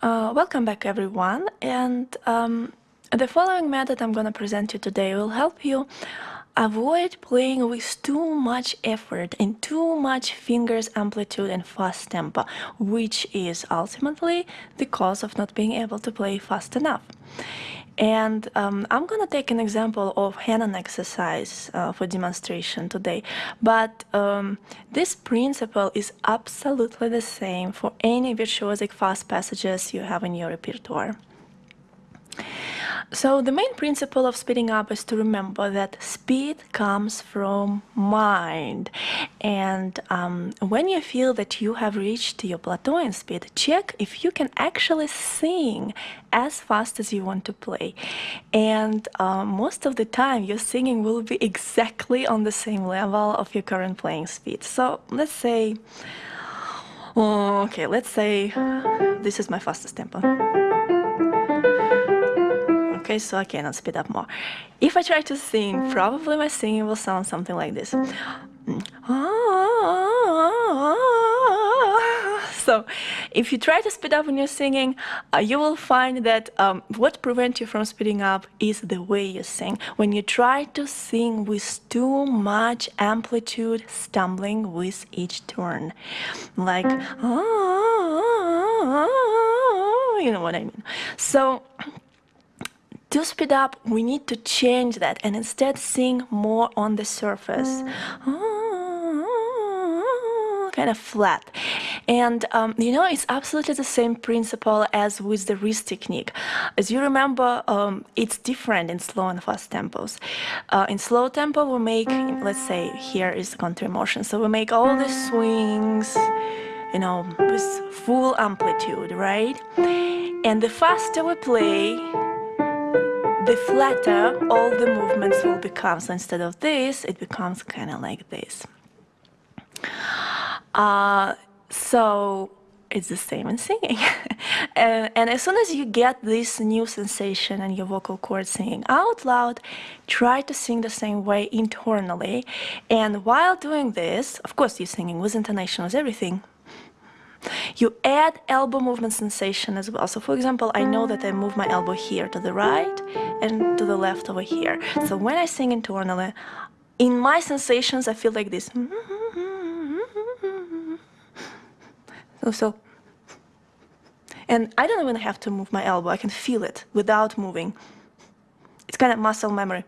Uh, welcome back everyone and um, the following method I'm going to present you today will help you avoid playing with too much effort and too much fingers amplitude and fast tempo which is ultimately the cause of not being able to play fast enough. And um, I'm to take an example of Hanon exercise uh, for demonstration today. But um, this principle is absolutely the same for any virtuosic fast passages you have in your repertoire. So the main principle of speeding up is to remember that speed comes from mind. And um, when you feel that you have reached your plateau in speed, check if you can actually sing as fast as you want to play. And um, most of the time, your singing will be exactly on the same level of your current playing speed. So let's say, okay, let's say this is my fastest tempo okay, so I cannot speed up more. If I try to sing, probably my singing will sound something like this. So if you try to speed up when you're singing, uh, you will find that um, what prevents you from speeding up is the way you sing. When you try to sing with too much amplitude, stumbling with each turn. Like, you know what I mean. So to speed up, we need to change that and instead sing more on the surface. Kind of flat. And um, you know, it's absolutely the same principle as with the wrist technique. As you remember, um, it's different in slow and fast tempos. Uh, in slow tempo, we make, let's say, here is the contour motion. So we make all the swings, you know, with full amplitude, right? And the faster we play, the flatter all the movements will become. So instead of this, it becomes kind of like this. Uh, so it's the same in singing. and, and, as soon as you get this new sensation and your vocal cords singing out loud, try to sing the same way internally. And while doing this, of course, you're singing with intonation, with everything, you add elbow movement sensation as well. So for example, I know that I move my elbow here to the right and to the left over here. So when I sing internally, in my sensations, I feel like this. So, so, and I don't even have to move my elbow. I can feel it without moving. It's kind of muscle memory.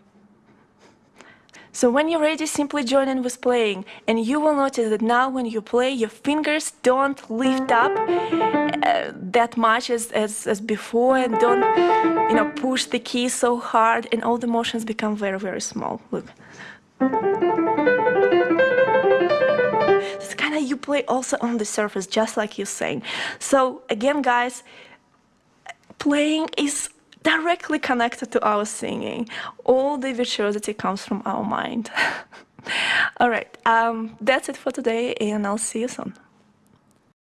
So when you're ready, simply join in with playing and you will notice that now when you play, your fingers don't lift up uh, that much as, as, as before and don't, you know, push the key so hard and all the motions become very, very small. Look. It's kind of you play also on the surface, just like you're saying. So again, guys, playing is directly connected to our singing. All the virtuosity comes from our mind. All right, um, that's it for today, and I'll see you soon.